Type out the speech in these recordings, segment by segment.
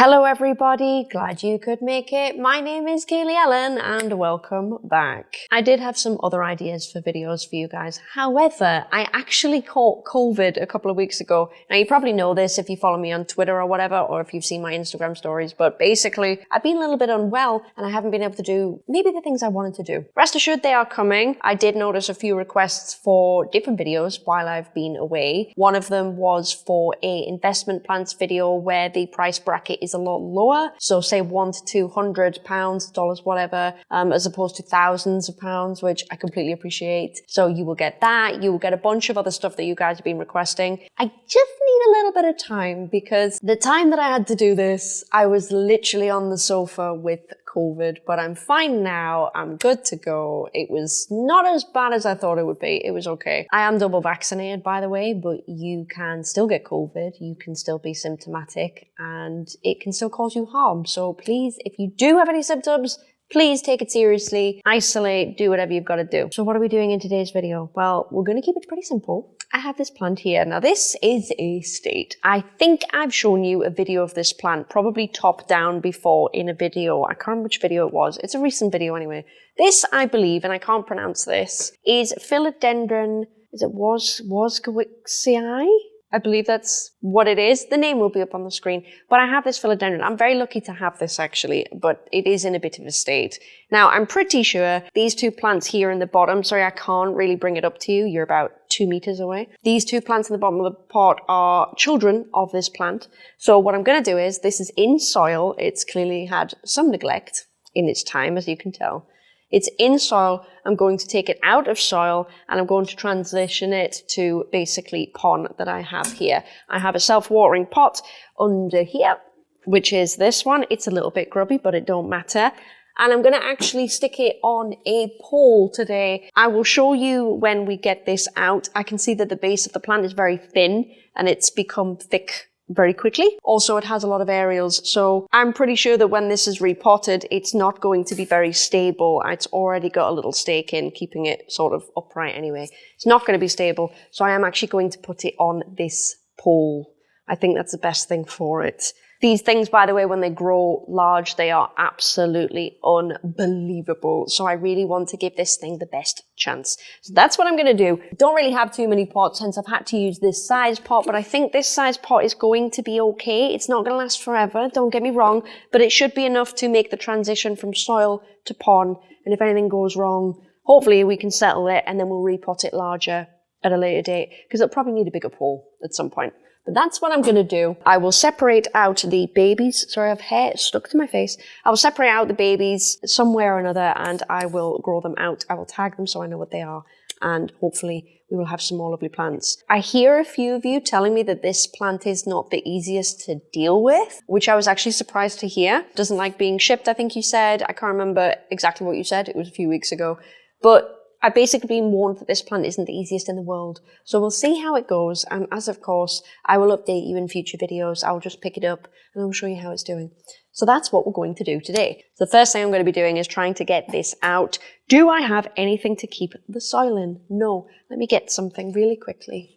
Hello everybody, glad you could make it. My name is Kaylee Ellen and welcome back. I did have some other ideas for videos for you guys. However, I actually caught COVID a couple of weeks ago. Now you probably know this if you follow me on Twitter or whatever, or if you've seen my Instagram stories, but basically I've been a little bit unwell and I haven't been able to do maybe the things I wanted to do. Rest assured they are coming. I did notice a few requests for different videos while I've been away. One of them was for a investment plans video where the price bracket is is a lot lower. So say one to 200 pounds, dollars, whatever, um, as opposed to thousands of pounds, which I completely appreciate. So you will get that. You will get a bunch of other stuff that you guys have been requesting. I just need a little bit of time because the time that I had to do this, I was literally on the sofa with COVID, but I'm fine now. I'm good to go. It was not as bad as I thought it would be. It was okay. I am double vaccinated, by the way, but you can still get COVID. You can still be symptomatic and it can still cause you harm. So please, if you do have any symptoms, Please take it seriously, isolate, do whatever you've got to do. So what are we doing in today's video? Well, we're going to keep it pretty simple. I have this plant here. Now this is a state. I think I've shown you a video of this plant, probably top down before in a video. I can't remember which video it was. It's a recent video anyway. This, I believe, and I can't pronounce this, is Philodendron, is it was, Wozgowiczii? I believe that's what it is. The name will be up on the screen, but I have this philodendron. I'm very lucky to have this actually, but it is in a bit of a state. Now, I'm pretty sure these two plants here in the bottom, sorry, I can't really bring it up to you. You're about two meters away. These two plants in the bottom of the pot are children of this plant. So what I'm going to do is, this is in soil. It's clearly had some neglect in its time, as you can tell. It's in soil. I'm going to take it out of soil and I'm going to transition it to basically pon that I have here. I have a self-watering pot under here, which is this one. It's a little bit grubby, but it don't matter and I'm going to actually stick it on a pole today. I will show you when we get this out. I can see that the base of the plant is very thin and it's become thick very quickly. Also, it has a lot of aerials, so I'm pretty sure that when this is repotted, it's not going to be very stable. It's already got a little stake in, keeping it sort of upright anyway. It's not going to be stable, so I am actually going to put it on this pole. I think that's the best thing for it. These things, by the way, when they grow large, they are absolutely unbelievable. So I really want to give this thing the best chance. So that's what I'm going to do. Don't really have too many pots, since I've had to use this size pot, but I think this size pot is going to be okay. It's not going to last forever, don't get me wrong, but it should be enough to make the transition from soil to pon. And if anything goes wrong, hopefully we can settle it and then we'll repot it larger at a later date because it'll probably need a bigger pole at some point. But that's what I'm going to do. I will separate out the babies. Sorry, I have hair stuck to my face. I will separate out the babies somewhere or another and I will grow them out. I will tag them so I know what they are and hopefully we will have some more lovely plants. I hear a few of you telling me that this plant is not the easiest to deal with, which I was actually surprised to hear. Doesn't like being shipped, I think you said. I can't remember exactly what you said. It was a few weeks ago. But I've basically been warned that this plant isn't the easiest in the world. So we'll see how it goes. And as of course, I will update you in future videos. I'll just pick it up and I'll show you how it's doing. So that's what we're going to do today. So the first thing I'm going to be doing is trying to get this out. Do I have anything to keep the soil in? No. Let me get something really quickly.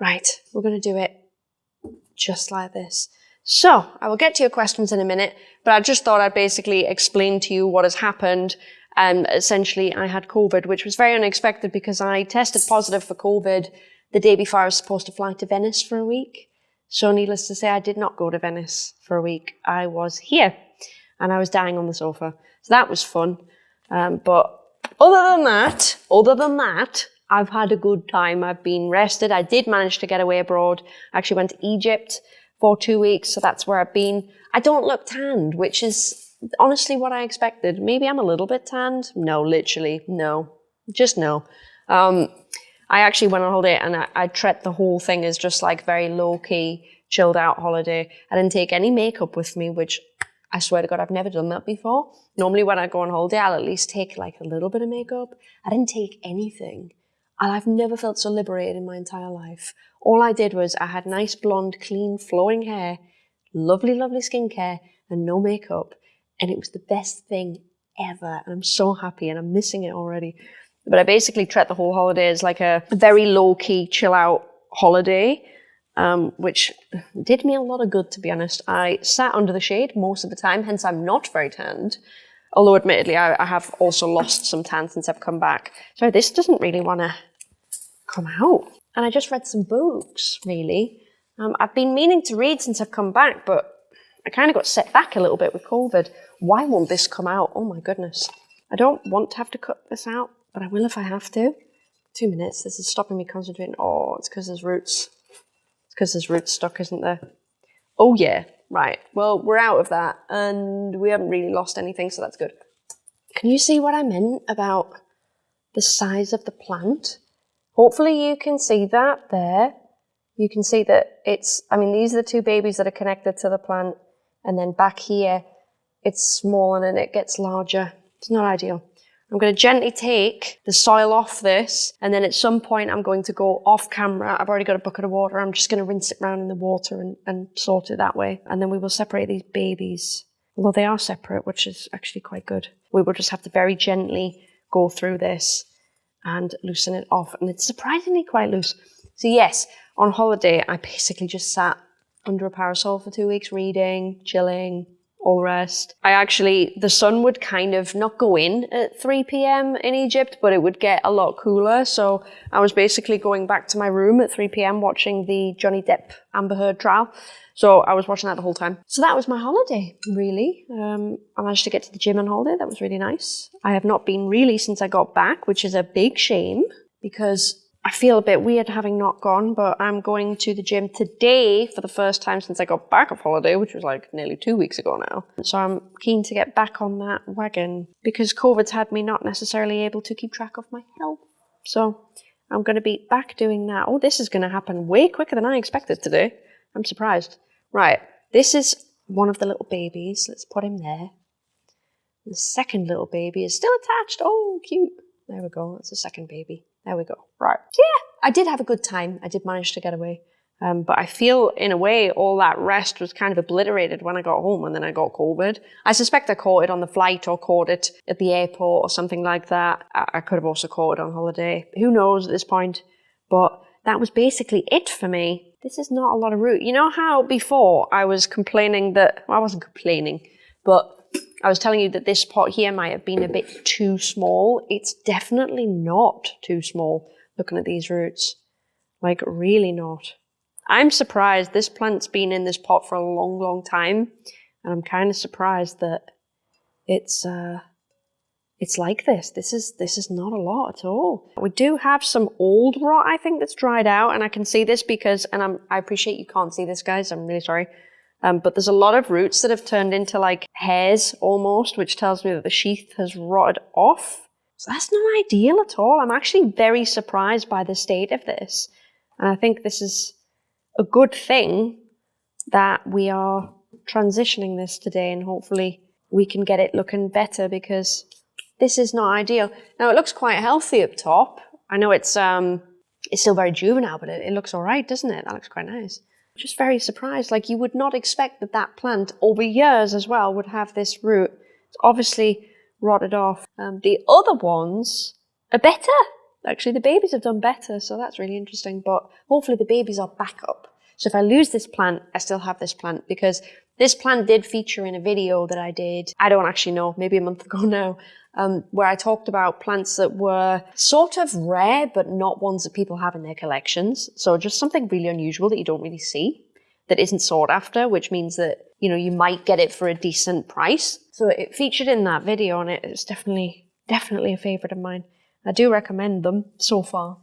Right, we're going to do it just like this. So, I will get to your questions in a minute, but I just thought I'd basically explain to you what has happened and essentially I had COVID, which was very unexpected because I tested positive for COVID the day before I was supposed to fly to Venice for a week. So needless to say, I did not go to Venice for a week. I was here and I was dying on the sofa. So that was fun. Um, but other than that, other than that, I've had a good time. I've been rested. I did manage to get away abroad. I actually went to Egypt for two weeks. So that's where I've been. I don't look tanned, which is honestly what I expected. Maybe I'm a little bit tanned. No, literally, no. Just no. Um, I actually went on holiday and I, I treat the whole thing as just like very low key, chilled out holiday. I didn't take any makeup with me, which I swear to God, I've never done that before. Normally when I go on holiday, I'll at least take like a little bit of makeup. I didn't take anything. And I've never felt so liberated in my entire life. All I did was I had nice blonde, clean, flowing hair, lovely, lovely skincare, and no makeup and it was the best thing ever. And I'm so happy and I'm missing it already. But I basically treat the whole holiday as like a very low key, chill out holiday. um, which did me a lot of good, to be honest. I sat under the shade most of the time, hence I'm not very tanned. Although, admittedly, I, I have also lost some tan since I've come back. So this doesn't really want to come out. And I just read some books, really. Um, I've been meaning to read since I've come back, but I kind of got set back a little bit with COVID. Why won't this come out? Oh my goodness. I don't want to have to cut this out, but I will if I have to. Two minutes. This is stopping me concentrating. Oh, it's because there's roots. It's because there's roots stuck, isn't there? Oh yeah, right. Well, we're out of that and we haven't really lost anything, so that's good. Can you see what I meant about the size of the plant? Hopefully you can see that there. You can see that it's, I mean, these are the two babies that are connected to the plant. And then back here, it's small and then it gets larger. It's not ideal. I'm going to gently take the soil off this and then at some point I'm going to go off camera. I've already got a bucket of water. I'm just going to rinse it around in the water and, and sort it that way. And then we will separate these babies. Although they are separate, which is actually quite good. We will just have to very gently go through this and loosen it off. And it's surprisingly quite loose. So yes, on holiday, I basically just sat under a parasol for two weeks reading, chilling, all the rest. I actually, the sun would kind of not go in at 3 p.m. in Egypt, but it would get a lot cooler. So I was basically going back to my room at 3 p.m. watching the Johnny Depp Amber Heard trial. So I was watching that the whole time. So that was my holiday, really. Um, I managed to get to the gym on holiday. That was really nice. I have not been really since I got back, which is a big shame because I feel a bit weird having not gone, but I'm going to the gym today for the first time since I got back off holiday, which was like nearly two weeks ago now. So I'm keen to get back on that wagon because COVID's had me not necessarily able to keep track of my health. So I'm going to be back doing that. Oh, this is going to happen way quicker than I expected today. I'm surprised. Right, this is one of the little babies. Let's put him there. The second little baby is still attached. Oh, cute. There we go. That's the second baby. There we go. Right. Yeah, I did have a good time. I did manage to get away. Um, but I feel, in a way, all that rest was kind of obliterated when I got home and then I got COVID. I suspect I caught it on the flight or caught it at the airport or something like that. I, I could have also caught it on holiday. Who knows at this point? But that was basically it for me. This is not a lot of root. You know how before I was complaining that, well, I wasn't complaining, but I was telling you that this pot here might have been a bit too small. It's definitely not too small, looking at these roots. Like, really not. I'm surprised. This plant's been in this pot for a long, long time. And I'm kind of surprised that it's, uh, it's like this. This is, this is not a lot at all. We do have some old rot, I think, that's dried out. And I can see this because, and I'm, I appreciate you can't see this, guys. I'm really sorry. Um, but there's a lot of roots that have turned into like hairs almost, which tells me that the sheath has rotted off. So that's not ideal at all. I'm actually very surprised by the state of this. And I think this is a good thing that we are transitioning this today and hopefully we can get it looking better because this is not ideal. Now it looks quite healthy up top. I know it's um it's still very juvenile, but it, it looks all right, doesn't it? That looks quite nice just very surprised. Like you would not expect that that plant over years as well would have this root. It's obviously rotted off. Um, the other ones are better. Actually, the babies have done better, so that's really interesting. But hopefully the babies are back up. So if I lose this plant, I still have this plant because this plant did feature in a video that I did, I don't actually know, maybe a month ago now, um, where I talked about plants that were sort of rare, but not ones that people have in their collections. So just something really unusual that you don't really see, that isn't sought after, which means that, you know, you might get it for a decent price. So it featured in that video and it's definitely, definitely a favorite of mine. I do recommend them so far.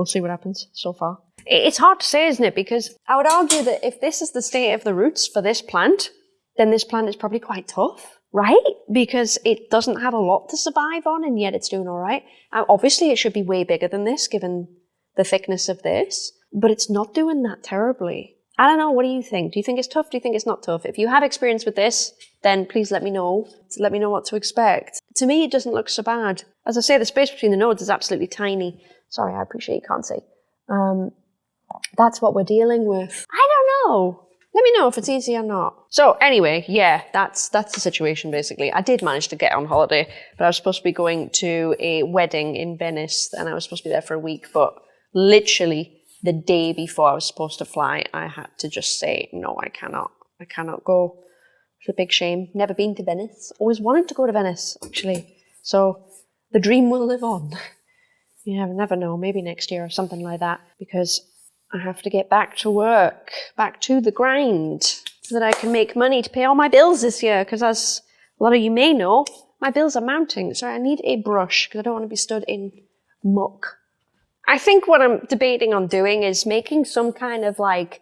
We'll see what happens so far. It's hard to say, isn't it? Because I would argue that if this is the state of the roots for this plant, then this plant is probably quite tough right? Because it doesn't have a lot to survive on and yet it's doing all right. Obviously, it should be way bigger than this given the thickness of this, but it's not doing that terribly. I don't know, what do you think? Do you think it's tough? Do you think it's not tough? If you have experience with this, then please let me know. Let me know what to expect. To me, it doesn't look so bad. As I say, the space between the nodes is absolutely tiny. Sorry, I appreciate you can't see. Um, that's what we're dealing with. I don't know. Let me know if it's easy or not. So anyway, yeah, that's that's the situation basically. I did manage to get on holiday, but I was supposed to be going to a wedding in Venice and I was supposed to be there for a week, but literally the day before I was supposed to fly, I had to just say, no, I cannot. I cannot go. It's a big shame. Never been to Venice. Always wanted to go to Venice, actually. So the dream will live on. you never, never know. Maybe next year or something like that. Because I have to get back to work, back to the grind, so that I can make money to pay all my bills this year. Because as a lot of you may know, my bills are mounting. So I need a brush because I don't want to be stood in muck. I think what I'm debating on doing is making some kind of like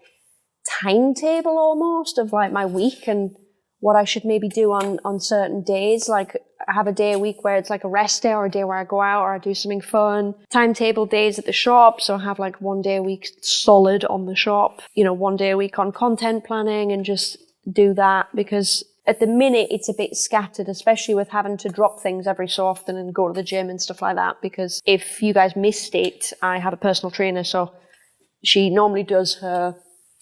timetable almost of like my week and what I should maybe do on, on certain days. Like have a day a week where it's like a rest day or a day where I go out or I do something fun. Timetable days at the shop. So I have like one day a week solid on the shop, you know, one day a week on content planning and just do that because at the minute it's a bit scattered, especially with having to drop things every so often and go to the gym and stuff like that. Because if you guys missed it, I have a personal trainer, so she normally does her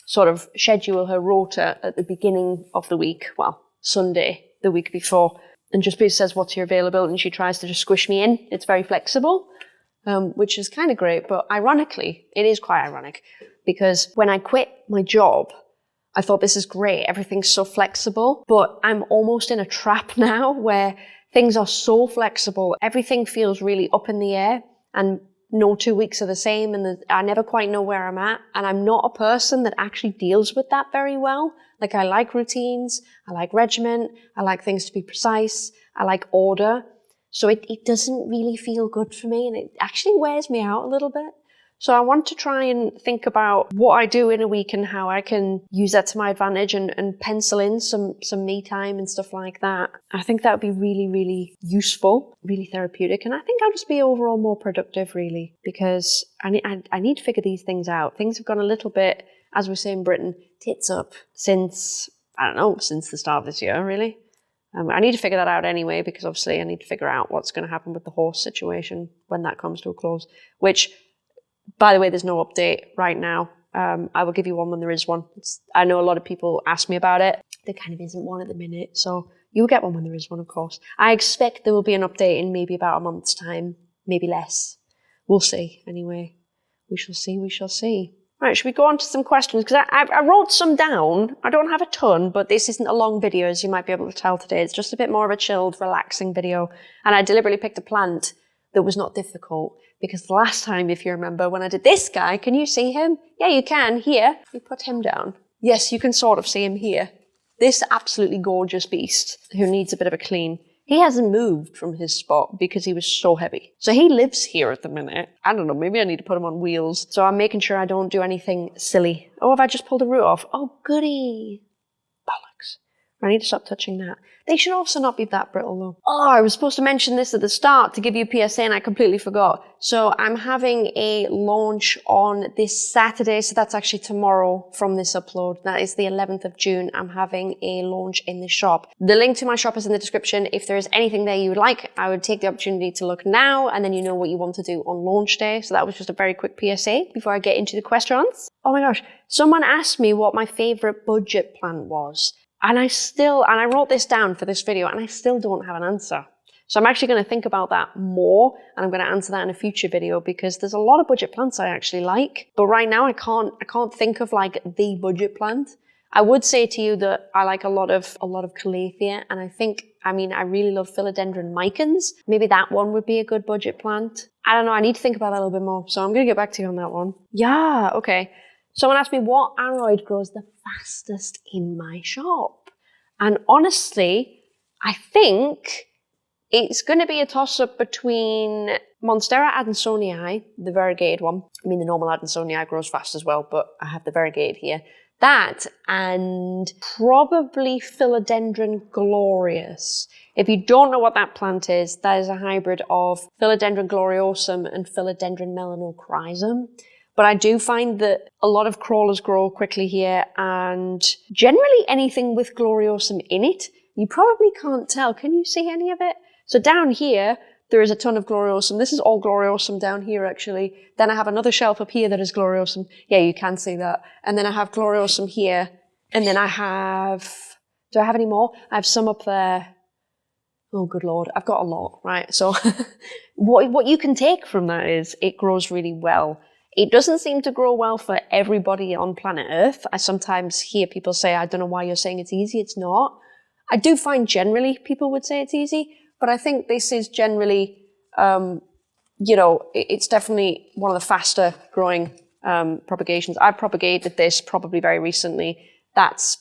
sort of schedule, her rota at the beginning of the week, well, Sunday, the week before, and just says what's your availability, and she tries to just squish me in. It's very flexible, um, which is kind of great. But ironically, it is quite ironic because when I quit my job, I thought this is great. Everything's so flexible, but I'm almost in a trap now where things are so flexible. Everything feels really up in the air and no two weeks are the same and the, I never quite know where I'm at. And I'm not a person that actually deals with that very well. Like I like routines, I like regiment, I like things to be precise, I like order. So it, it doesn't really feel good for me and it actually wears me out a little bit. So I want to try and think about what I do in a week and how I can use that to my advantage and, and pencil in some, some me time and stuff like that. I think that would be really, really useful, really therapeutic. And I think I'll just be overall more productive really because I need, I, I need to figure these things out. Things have gone a little bit, as we say in Britain, tits up since, I don't know, since the start of this year really. Um, I need to figure that out anyway because obviously I need to figure out what's going to happen with the horse situation when that comes to a close, which by the way, there's no update right now. Um, I will give you one when there is one. It's, I know a lot of people ask me about it. There kind of isn't one at the minute, so you'll get one when there is one, of course. I expect there will be an update in maybe about a month's time, maybe less. We'll see, anyway. We shall see, we shall see. Right, should we go on to some questions? Because I, I, I, wrote some down. I don't have a ton, but this isn't a long video, as you might be able to tell today. It's just a bit more of a chilled, relaxing video. And I deliberately picked a plant that was not difficult. Because the last time, if you remember, when I did this guy, can you see him? Yeah, you can, here. We put him down. Yes, you can sort of see him here. This absolutely gorgeous beast who needs a bit of a clean. He hasn't moved from his spot because he was so heavy. So he lives here at the minute. I don't know, maybe I need to put him on wheels. So I'm making sure I don't do anything silly. Oh, have I just pulled a root off? Oh, goody. I need to stop touching that. They should also not be that brittle though. Oh, I was supposed to mention this at the start to give you a PSA and I completely forgot. So I'm having a launch on this Saturday. So that's actually tomorrow from this upload. That is the 11th of June. I'm having a launch in the shop. The link to my shop is in the description. If there is anything there you would like, I would take the opportunity to look now and then you know what you want to do on launch day. So that was just a very quick PSA before I get into the questions. Oh my gosh. Someone asked me what my favorite budget plant was. And I still, and I wrote this down for this video and I still don't have an answer. So I'm actually going to think about that more and I'm going to answer that in a future video because there's a lot of budget plants I actually like. But right now I can't, I can't think of like the budget plant. I would say to you that I like a lot of, a lot of Calathea and I think, I mean, I really love Philodendron micans. Maybe that one would be a good budget plant. I don't know. I need to think about that a little bit more. So I'm going to get back to you on that one. Yeah. Okay. Someone asked me what aroid grows the fastest in my shop. And honestly, I think it's going to be a toss up between Monstera adansonii, the variegated one. I mean, the normal adansonii grows fast as well, but I have the variegated here. That and probably Philodendron glorious. If you don't know what that plant is, that is a hybrid of Philodendron gloriosum and Philodendron melanochrysum. But I do find that a lot of crawlers grow quickly here and generally anything with gloriosum in it, you probably can't tell. Can you see any of it? So down here, there is a ton of gloriosum. This is all gloriosum down here, actually. Then I have another shelf up here that is gloriosum. Yeah, you can see that. And then I have gloriosum here. And then I have, do I have any more? I have some up there. Oh, good Lord. I've got a lot, right? So what, what you can take from that is it grows really well. It doesn't seem to grow well for everybody on planet Earth. I sometimes hear people say, I don't know why you're saying it's easy. It's not. I do find generally people would say it's easy, but I think this is generally, um, you know, it's definitely one of the faster growing um, propagations. I propagated this probably very recently. That's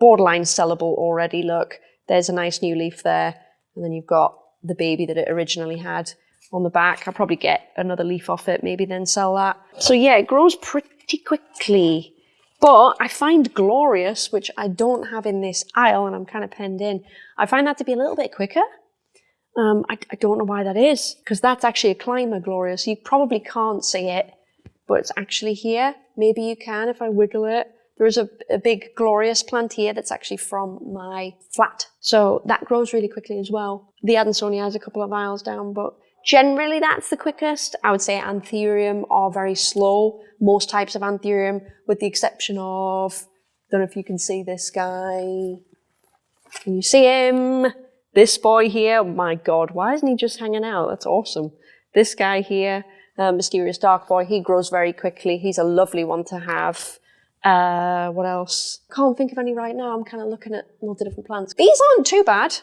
borderline sellable already. Look, there's a nice new leaf there. And then you've got the baby that it originally had on the back. I'll probably get another leaf off it, maybe then sell that. So yeah, it grows pretty quickly. But I find Glorious, which I don't have in this aisle and I'm kind of penned in, I find that to be a little bit quicker. Um, I, I, don't know why that is, because that's actually a climber Glorious. You probably can't see it, but it's actually here. Maybe you can if I wiggle it. There is a, a big glorious plant here that's actually from my flat. So that grows really quickly as well. The Adansonii has a couple of aisles down, but generally that's the quickest. I would say Anthurium are very slow. Most types of Anthurium, with the exception of, don't know if you can see this guy. Can you see him? This boy here, oh my God, why isn't he just hanging out? That's awesome. This guy here, uh, Mysterious Dark Boy, he grows very quickly. He's a lovely one to have. Uh, what else? Can't think of any right now. I'm kind of looking at lots of different plants. These aren't too bad.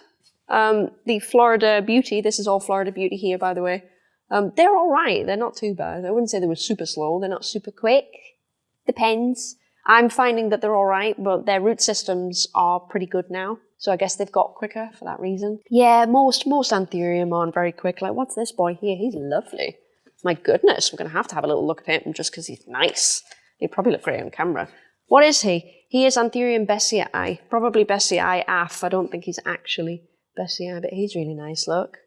Um, the Florida Beauty, this is all Florida Beauty here, by the way. Um, they're all right. They're not too bad. I wouldn't say they were super slow. They're not super quick. Depends. I'm finding that they're all right, but their root systems are pretty good now. So I guess they've got quicker for that reason. Yeah, most most Anthurium aren't very quick. Like, what's this boy here? He's lovely. My goodness, we're going to have to have a little look at him just because he's nice. He'd probably look great on camera. What is he? He is Anthurium besseae, probably besseae af. I don't think he's actually besseae, but he's really nice, look.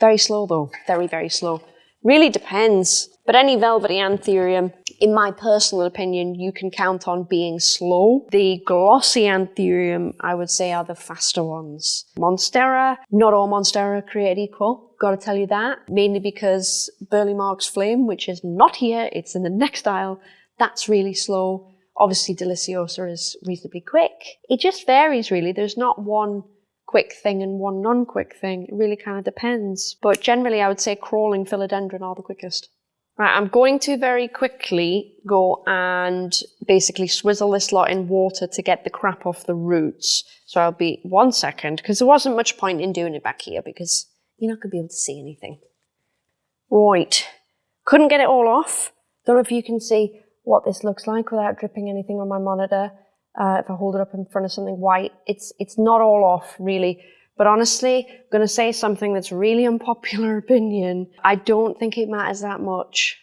Very slow though, very, very slow. Really depends. But any velvety anthurium, in my personal opinion, you can count on being slow. The glossy anthurium, I would say, are the faster ones. Monstera, not all Monstera are created equal. Gotta tell you that. Mainly because Burle Marx Flame, which is not here, it's in the next aisle, that's really slow. Obviously, Deliciosa is reasonably quick. It just varies really. There's not one quick thing and one non-quick thing. It really kind of depends. But generally, I would say crawling philodendron are the quickest. Right, I'm going to very quickly go and basically swizzle this lot in water to get the crap off the roots. So I'll be one second, because there wasn't much point in doing it back here because you're not going to be able to see anything. Right, couldn't get it all off. Don't know if you can see what this looks like without dripping anything on my monitor. Uh, if I hold it up in front of something white, it's, it's not all off really. But honestly, I'm going to say something that's really unpopular opinion. I don't think it matters that much.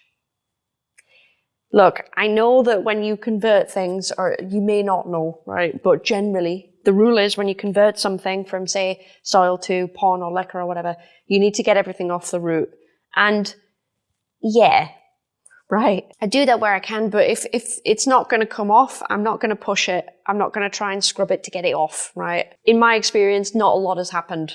Look, I know that when you convert things, or you may not know, right? But generally, the rule is when you convert something from, say, soil to pon or leca or whatever, you need to get everything off the root. And yeah, Right. I do that where I can, but if, if it's not going to come off, I'm not going to push it. I'm not going to try and scrub it to get it off, right? In my experience, not a lot has happened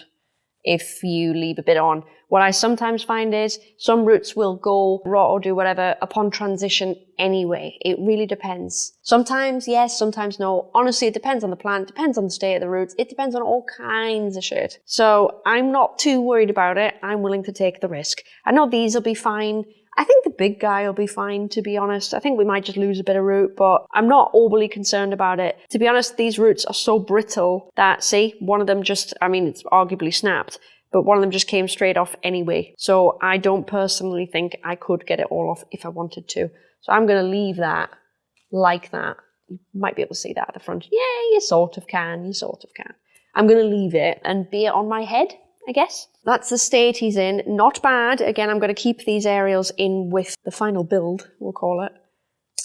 if you leave a bit on. What I sometimes find is some roots will go rot or do whatever upon transition anyway. It really depends. Sometimes yes, sometimes no. Honestly, it depends on the plant, depends on the state of the roots, it depends on all kinds of shit. So I'm not too worried about it. I'm willing to take the risk. I know these will be fine. I think the big guy will be fine, to be honest. I think we might just lose a bit of root, but I'm not overly concerned about it. To be honest, these roots are so brittle that, see, one of them just, I mean, it's arguably snapped, but one of them just came straight off anyway. So I don't personally think I could get it all off if I wanted to. So I'm going to leave that like that. You might be able to see that at the front. Yeah, you sort of can, you sort of can. I'm going to leave it and be it on my head I guess. That's the state he's in. Not bad. Again, I'm going to keep these aerials in with the final build, we'll call it.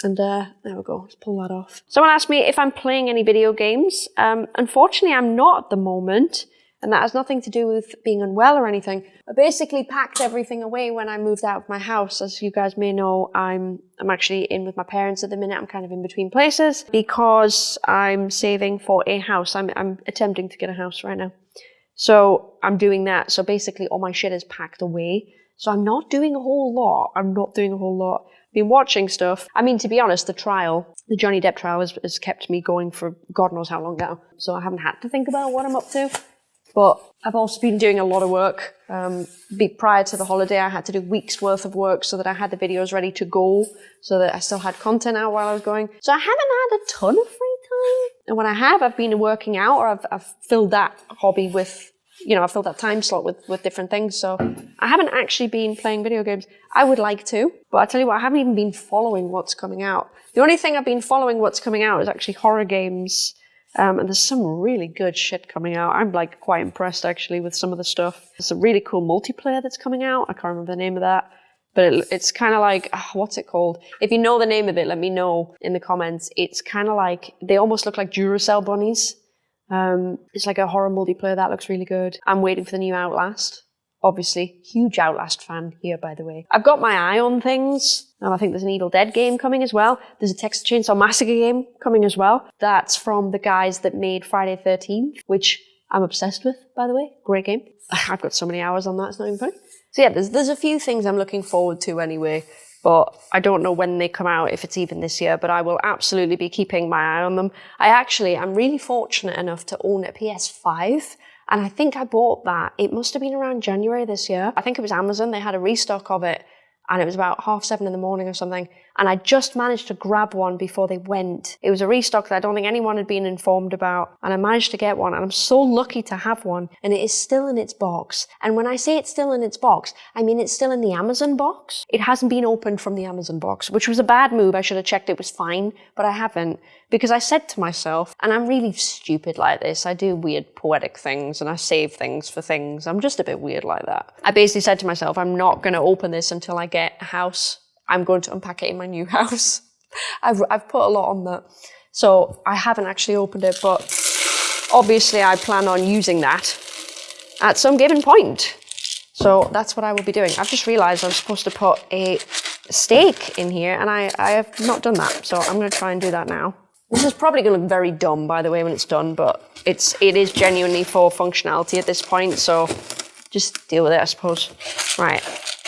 And uh, there we go, let's pull that off. Someone asked me if I'm playing any video games. Um, unfortunately, I'm not at the moment. And that has nothing to do with being unwell or anything. I basically packed everything away when I moved out of my house. As you guys may know, I'm, I'm actually in with my parents at the minute. I'm kind of in between places because I'm saving for a house. I'm, I'm attempting to get a house right now. So I'm doing that. So basically all my shit is packed away. So I'm not doing a whole lot. I'm not doing a whole lot. I've Been watching stuff. I mean, to be honest, the trial, the Johnny Depp trial has, has kept me going for God knows how long now. So I haven't had to think about what I'm up to. But I've also been doing a lot of work. Um, prior to the holiday, I had to do weeks worth of work so that I had the videos ready to go, so that I still had content out while I was going. So I haven't had a ton of free time. And when I have, I've been working out or I've, I've filled that hobby with, you know, I've filled that time slot with, with different things. So I haven't actually been playing video games. I would like to, but I tell you what, I haven't even been following what's coming out. The only thing I've been following what's coming out is actually horror games um, and there's some really good shit coming out. I'm like quite impressed actually with some of the stuff. There's a really cool multiplayer that's coming out. I can't remember the name of that. But it, it's kind of like, uh, what's it called? If you know the name of it, let me know in the comments. It's kind of like, they almost look like Duracell bunnies. Um, it's like a horror multiplayer that looks really good. I'm waiting for the new Outlast obviously huge Outlast fan here, by the way. I've got my eye on things, and I think there's an Evil Dead game coming as well. There's a Texas Chainsaw Massacre game coming as well. That's from the guys that made Friday 13th, which I'm obsessed with, by the way. Great game. I've got so many hours on that, it's not even funny. So yeah, there's, there's a few things I'm looking forward to anyway, but I don't know when they come out, if it's even this year, but I will absolutely be keeping my eye on them. I actually, I'm really fortunate enough to own a PS5 and I think I bought that, it must have been around January this year. I think it was Amazon, they had a restock of it and it was about half seven in the morning or something. And I just managed to grab one before they went. It was a restock that I don't think anyone had been informed about. And I managed to get one. And I'm so lucky to have one. And it is still in its box. And when I say it's still in its box, I mean it's still in the Amazon box. It hasn't been opened from the Amazon box, which was a bad move. I should have checked it was fine, but I haven't. Because I said to myself, and I'm really stupid like this, I do weird poetic things and I save things for things. I'm just a bit weird like that. I basically said to myself, I'm not going to open this until I get a house. I'm going to unpack it in my new house. I've, I've put a lot on that. So I haven't actually opened it, but obviously I plan on using that at some given point. So that's what I will be doing. I've just realized I'm supposed to put a stake in here and I, I have not done that. So I'm going to try and do that now. This is probably going to look very dumb, by the way, when it's done, but it's it is genuinely for functionality at this point, so just deal with it, I suppose. Right,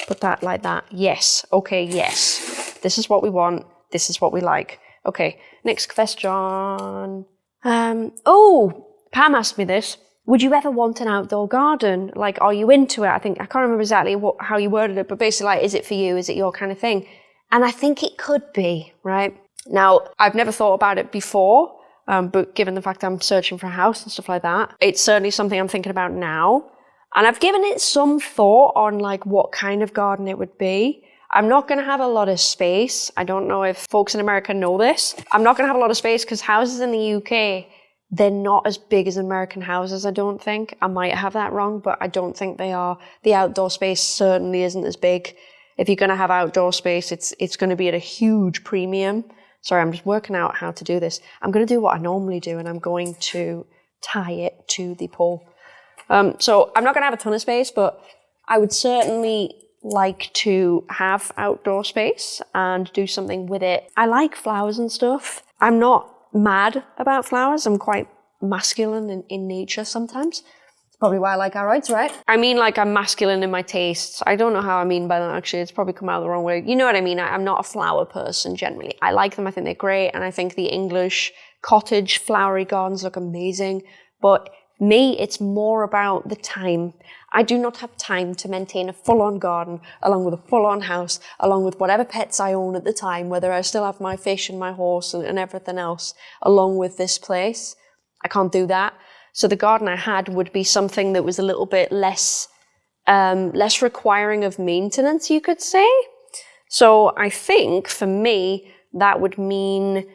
put that like that. Yes, okay, yes. This is what we want. This is what we like. Okay, next question. Um, oh, Pam asked me this. Would you ever want an outdoor garden? Like, are you into it? I think, I can't remember exactly what, how you worded it, but basically, like, is it for you? Is it your kind of thing? And I think it could be, right? Now, I've never thought about it before, um, but given the fact I'm searching for a house and stuff like that, it's certainly something I'm thinking about now. And I've given it some thought on like what kind of garden it would be. I'm not going to have a lot of space. I don't know if folks in America know this. I'm not going to have a lot of space because houses in the UK, they're not as big as American houses, I don't think. I might have that wrong, but I don't think they are. The outdoor space certainly isn't as big. If you're going to have outdoor space, it's, it's going to be at a huge premium. Sorry, I'm just working out how to do this. I'm going to do what I normally do and I'm going to tie it to the pole. Um, so I'm not going to have a ton of space, but I would certainly like to have outdoor space and do something with it. I like flowers and stuff. I'm not mad about flowers. I'm quite masculine in, in nature sometimes It's probably why I like aroids, right? I mean, like I'm masculine in my tastes. I don't know how I mean by that actually. It's probably come out the wrong way. You know what I mean? I, am not a flower person generally. I like them. I think they're great. And I think the English cottage flowery gardens look amazing. But me, it's more about the time. I do not have time to maintain a full-on garden along with a full-on house, along with whatever pets I own at the time, whether I still have my fish and my horse and, and everything else, along with this place. I can't do that. So the garden I had would be something that was a little bit less, um, less requiring of maintenance, you could say. So I think for me, that would mean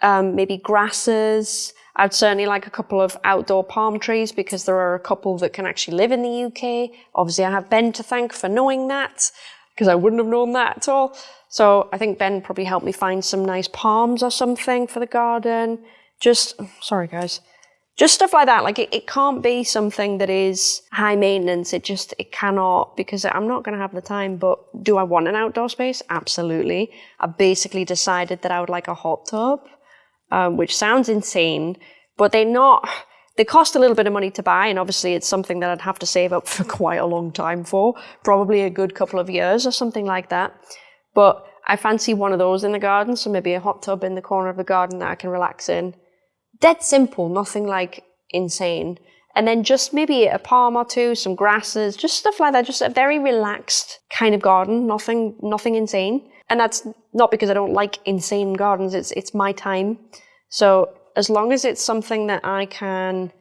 um, maybe grasses. I'd certainly like a couple of outdoor palm trees because there are a couple that can actually live in the UK. Obviously, I have Ben to thank for knowing that because I wouldn't have known that at all. So I think Ben probably helped me find some nice palms or something for the garden. Just, sorry guys, just stuff like that. Like it, it can't be something that is high maintenance. It just, it cannot because I'm not going to have the time. But do I want an outdoor space? Absolutely. I basically decided that I would like a hot tub, um, which sounds insane, but they're not, they cost a little bit of money to buy. And obviously it's something that I'd have to save up for quite a long time for, probably a good couple of years or something like that. But I fancy one of those in the garden. So maybe a hot tub in the corner of the garden that I can relax in dead simple, nothing like insane. and then just maybe a palm or two, some grasses, just stuff like that. Just a very relaxed kind of garden, nothing, nothing insane. And that's not because I don't like insane gardens. It's it's my time. So as long as it's something that I can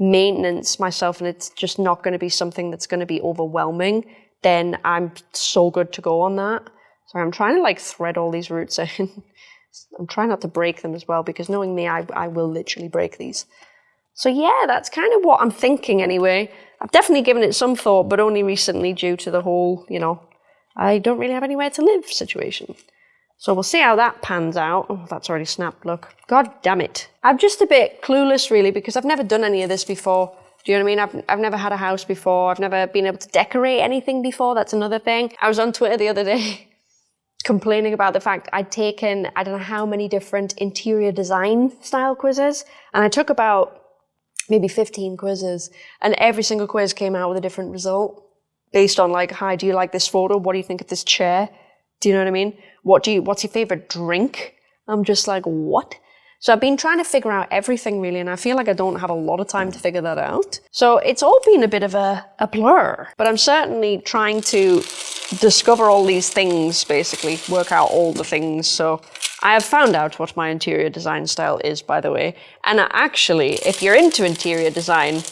maintenance myself and it's just not going to be something that's going to be overwhelming, then I'm so good to go on that. So I'm trying to like thread all these roots in. I'm trying not to break them as well because knowing me, I, I will literally break these. So yeah, that's kind of what I'm thinking anyway. I've definitely given it some thought, but only recently due to the whole, you know, I don't really have anywhere to live situation. So we'll see how that pans out. Oh, that's already snapped, look. God damn it. I'm just a bit clueless really because I've never done any of this before. Do you know what I mean? I've, I've never had a house before. I've never been able to decorate anything before. That's another thing. I was on Twitter the other day complaining about the fact I'd taken, I don't know how many different interior design style quizzes. And I took about maybe 15 quizzes and every single quiz came out with a different result based on like, hi, do you like this photo? What do you think of this chair? Do you know what I mean? What do you, what's your favorite drink? I'm just like, what? So I've been trying to figure out everything really, and I feel like I don't have a lot of time to figure that out. So it's all been a bit of a, a blur, but I'm certainly trying to discover all these things, basically, work out all the things. So I have found out what my interior design style is, by the way. And actually, if you're into interior design,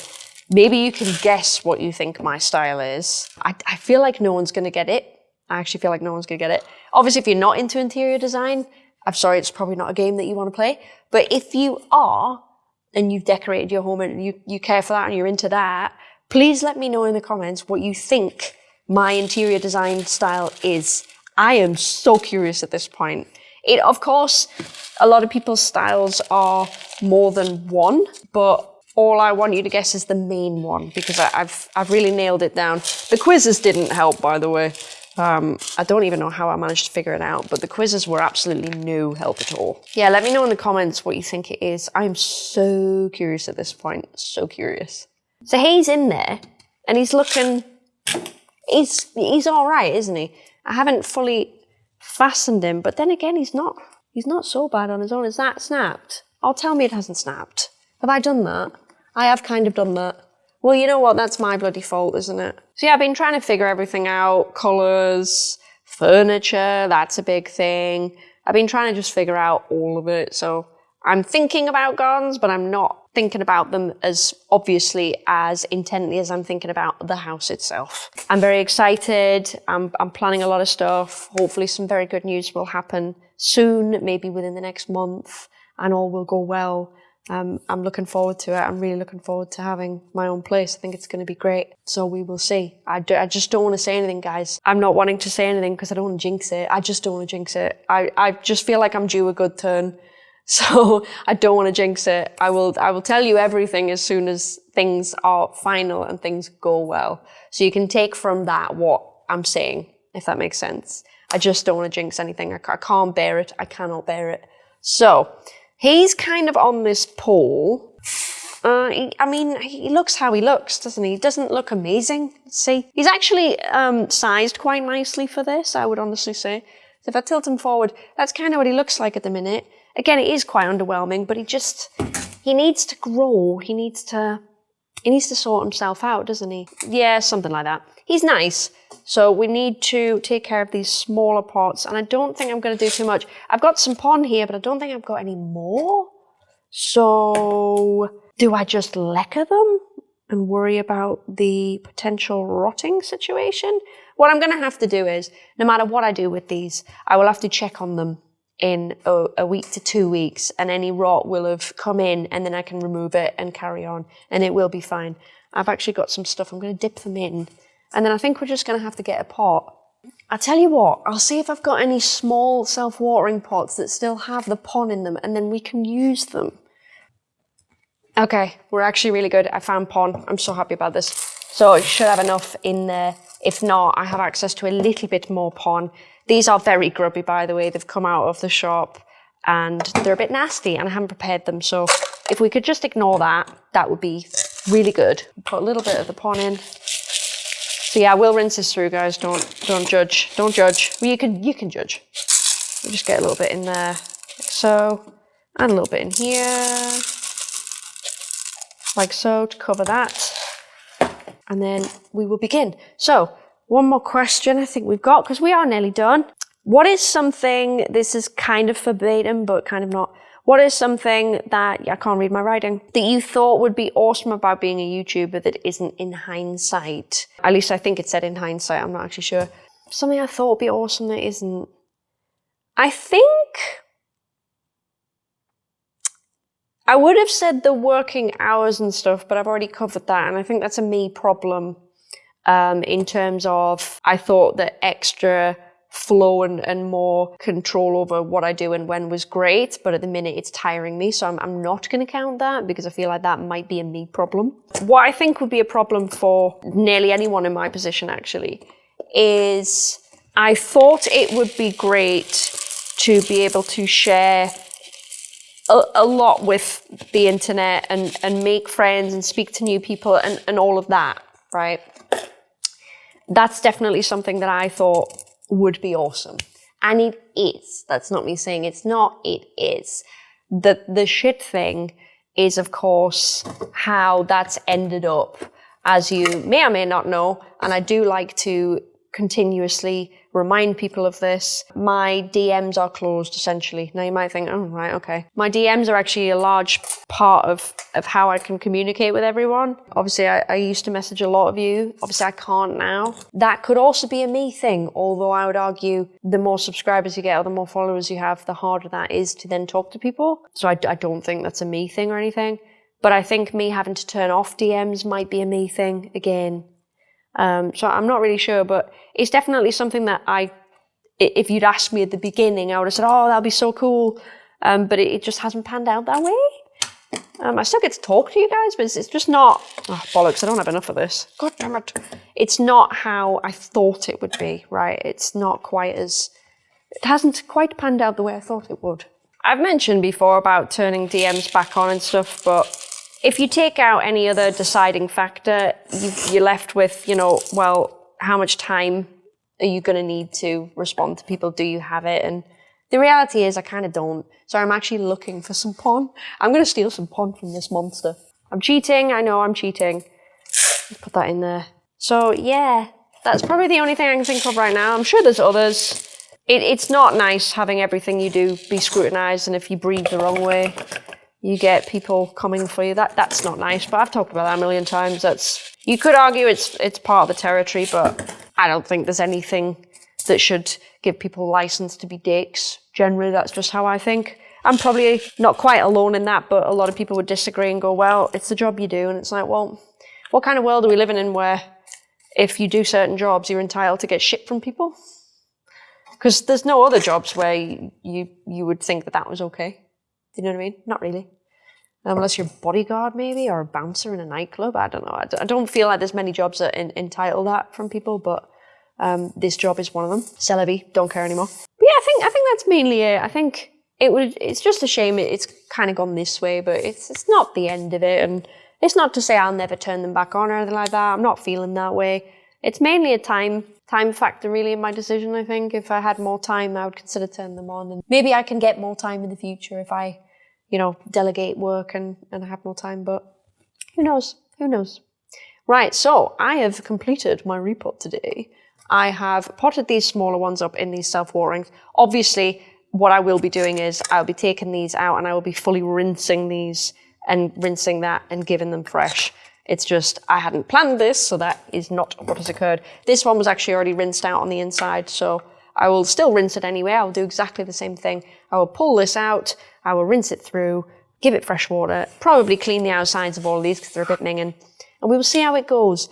maybe you can guess what you think my style is. I, I feel like no one's going to get it. I actually feel like no one's going to get it. Obviously, if you're not into interior design, I'm sorry, it's probably not a game that you want to play. But if you are, and you've decorated your home and you, you care for that and you're into that, please let me know in the comments what you think my interior design style is. I am so curious at this point. It, of course, a lot of people's styles are more than one, but all I want you to guess is the main one because I, have I've really nailed it down. The quizzes didn't help, by the way. Um, I don't even know how I managed to figure it out, but the quizzes were absolutely no help at all. Yeah, let me know in the comments what you think it is. I'm so curious at this point, so curious. So he's in there, and he's looking, he's, he's all right, isn't he? I haven't fully fastened him, but then again, he's not, he's not so bad on his own. Is that snapped? Oh, tell me it hasn't snapped. Have I done that? I have kind of done that. Well, you know what? That's my bloody fault, isn't it? So yeah, I've been trying to figure everything out. Colors, furniture, that's a big thing. I've been trying to just figure out all of it. So I'm thinking about gardens, but I'm not thinking about them as obviously as intently as I'm thinking about the house itself. I'm very excited. I'm, I'm planning a lot of stuff. Hopefully some very good news will happen soon, maybe within the next month and all will go well um, I'm looking forward to it. I'm really looking forward to having my own place. I think it's going to be great. So we will see. I, do, I just don't want to say anything, guys. I'm not wanting to say anything because I don't want to jinx it. I just don't want to jinx it. I, I just feel like I'm due a good turn. So I don't want to jinx it. I will, I will tell you everything as soon as things are final and things go well. So you can take from that what I'm saying, if that makes sense. I just don't want to jinx anything. I, I can't bear it. I cannot bear it. So He's kind of on this pole. Uh, he, I mean, he looks how he looks, doesn't he? He doesn't look amazing. See, he's actually um, sized quite nicely for this, I would honestly say. So if I tilt him forward, that's kind of what he looks like at the minute. Again, it is quite underwhelming, but he just, he needs to grow. He needs to, he needs to sort himself out, doesn't he? Yeah, something like that. He's nice, so we need to take care of these smaller pots, and I don't think I'm going to do too much. I've got some pon here, but I don't think I've got any more. So do I just leca them and worry about the potential rotting situation? What I'm going to have to do is, no matter what I do with these, I will have to check on them in a, a, week to two weeks and any rot will have come in and then I can remove it and carry on and it will be fine. I've actually got some stuff, I'm going to dip them in and then I think we're just going to have to get a pot. I tell you what, I'll see if I've got any small self-watering pots that still have the pon in them and then we can use them. Okay, we're actually really good. I found pon. I'm so happy about this. So I should have enough in there. If not, I have access to a little bit more pon. These are very grubby, by the way. They've come out of the shop and they're a bit nasty and I haven't prepared them. So if we could just ignore that, that would be really good. Put a little bit of the pon in. So yeah, we'll rinse this through, guys. Don't don't judge. Don't judge. Well, you can you can judge. We'll just get a little bit in there, like so, and a little bit in here. like so to cover that. And then we will begin. So one more question I think we've got, because we are nearly done. What is something, this is kind of verbatim, but kind of not. What is something that, I can't read my writing, that you thought would be awesome about being a YouTuber that isn't in hindsight? At least I think it said in hindsight, I'm not actually sure. Something I thought would be awesome that isn't. I think I would have said the working hours and stuff, but I've already covered that. And I think that's a me problem um, in terms of I thought that extra flow and, and more control over what I do and when was great, but at the minute it's tiring me. So I'm, I'm not going to count that because I feel like that might be a me problem. What I think would be a problem for nearly anyone in my position actually is I thought it would be great to be able to share a, a, lot with the internet and, and make friends and speak to new people and, and all of that, right? That's definitely something that I thought would be awesome. And it is. That's not me saying it's not, it is. The, the shit thing is, of course, how that's ended up, as you may or may not know. And I do like to continuously remind people of this. My DMs are closed essentially. Now you might think, oh, right, okay. My DMs are actually a large part of, of how I can communicate with everyone. Obviously, I, I used to message a lot of you. Obviously, I can't now. That could also be a me thing, although I would argue the more subscribers you get or the more followers you have, the harder that is to then talk to people. So I, I don't think that's a me thing or anything. But I think me having to turn off DMs might be a me thing again. Um, so I'm not really sure, but it's definitely something that I, if you'd asked me at the beginning, I would have said, oh, that'll be so cool. Um, but it, it, just hasn't panned out that way. Um, I still get to talk to you guys, but it's, it's just not, oh, bollocks, I don't have enough of this. God damn it. It's not how I thought it would be, right? It's not quite as, it hasn't quite panned out the way I thought it would. I've mentioned before about turning DMs back on and stuff, but if you take out any other deciding factor, you, are left with, you know, well, how much time are you going to need to respond to people? Do you have it? And the reality is I kind of don't. So I'm actually looking for some pon. I'm going to steal some pon from this monster. I'm cheating. I know I'm cheating. Let's put that in there. So yeah, that's probably the only thing I can think of right now. I'm sure there's others. It, it's not nice having everything you do be scrutinized and if you breathe the wrong way, you get people coming for you. That that's not nice. But I've talked about that a million times. That's you could argue it's it's part of the territory, but I don't think there's anything that should give people license to be dicks. Generally, that's just how I think. I'm probably not quite alone in that, but a lot of people would disagree and go, well, it's the job you do. And it's like, well, what kind of world are we living in where if you do certain jobs, you're entitled to get shit from people? Because there's no other jobs where you, you, you would think that that was okay. Do you know what I mean? Not really unless you're bodyguard maybe or a bouncer in a nightclub. I don't know. I don't feel like there's many jobs that entitle that from people, but um, this job is one of them. Celebi, don't care anymore. But yeah, I think I think that's mainly it. I think it would. It's just a shame it, it's kind of gone this way, but it's it's not the end of it, and it's not to say I'll never turn them back on or anything like that. I'm not feeling that way. It's mainly a time time factor really in my decision. I think if I had more time, I would consider turning them on, and maybe I can get more time in the future if I you know, delegate work and, and have more time, but who knows? Who knows? Right, so I have completed my repot today. I have potted these smaller ones up in these self-waterings. Obviously, what I will be doing is I'll be taking these out and I will be fully rinsing these and rinsing that and giving them fresh. It's just, I hadn't planned this, so that is not what has occurred. This one was actually already rinsed out on the inside, so I will still rinse it anyway. I'll do exactly the same thing. I will pull this out, I will rinse it through, give it fresh water, probably clean the outsides of all of these because they're a bit minging, and we will see how it goes.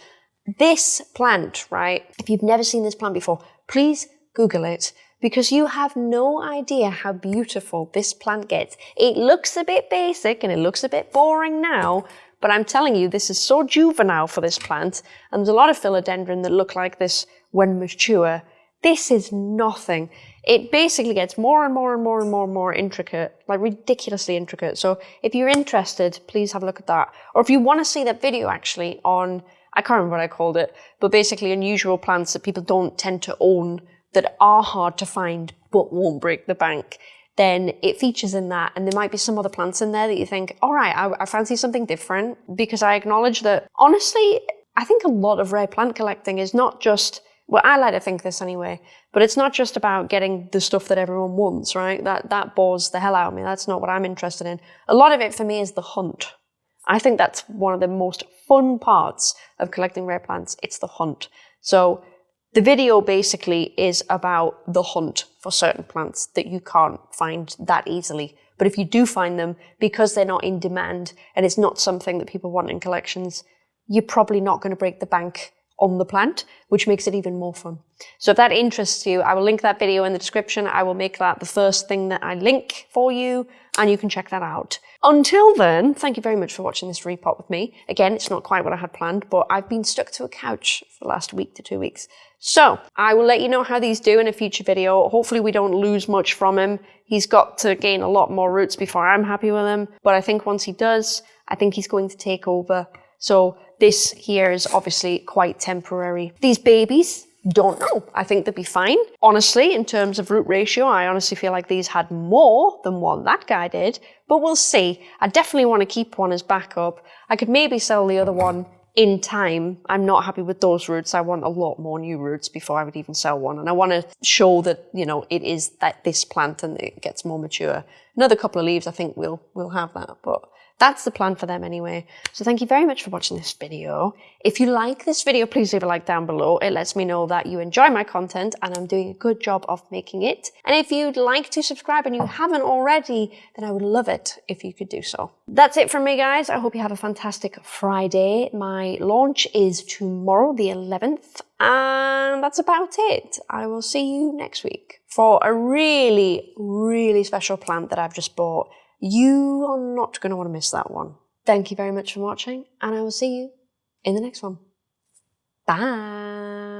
This plant, right, if you've never seen this plant before, please Google it because you have no idea how beautiful this plant gets. It looks a bit basic and it looks a bit boring now, but I'm telling you, this is so juvenile for this plant, and there's a lot of philodendron that look like this when mature. This is nothing it basically gets more and more and more and more and more intricate, like ridiculously intricate. So if you're interested, please have a look at that. Or if you want to see that video actually on, I can't remember what I called it, but basically unusual plants that people don't tend to own that are hard to find but won't break the bank. then it features in that. And there might be some other plants in there that you think, all right, I, I fancy something different because I acknowledge that honestly, I think a lot of rare plant collecting is not just well, I like to think this anyway, but it's not just about getting the stuff that everyone wants, right? That that bores the hell out of me. That's not what I'm interested in. A lot of it for me is the hunt. I think that's one of the most fun parts of collecting rare plants. It's the hunt. So the video basically is about the hunt for certain plants that you can't find that easily. But if you do find them, because they're not in demand and it's not something that people want in collections, you're probably not going to break the bank on the plant, which makes it even more fun. So if that interests you, I will link that video in the description. I will make that the first thing that I link for you, and you can check that out. Until then, thank you very much for watching this repot with me. Again, it's not quite what I had planned, but I've been stuck to a couch for the last week to two weeks. So I will let you know how these do in a future video. Hopefully we don't lose much from him. He's got to gain a lot more roots before I'm happy with him. But I think once he does, I think he's going to take over. So this here is obviously quite temporary. These babies, don't know. I think they'd be fine. Honestly, in terms of root ratio, I honestly feel like these had more than what that guy did, but we'll see. I definitely want to keep one as backup. I could maybe sell the other one in time. I'm not happy with those roots. I want a lot more new roots before I would even sell one. And I want to show that, you know, it is that this plant and it gets more mature. Another couple of leaves, I think we'll, we'll have that, but that's the plan for them anyway. So thank you very much for watching this video. If you like this video, please leave a like down below. It lets me know that you enjoy my content and I'm doing a good job of making it. And if you'd like to subscribe and you haven't already, then I would love it if you could do so. That's it from me, guys. I hope you have a fantastic Friday. My launch is tomorrow, the 11th. And that's about it. I will see you next week for a really, really special plant that I've just bought. You are not going to want to miss that one. Thank you very much for watching, and I will see you in the next one. Bye.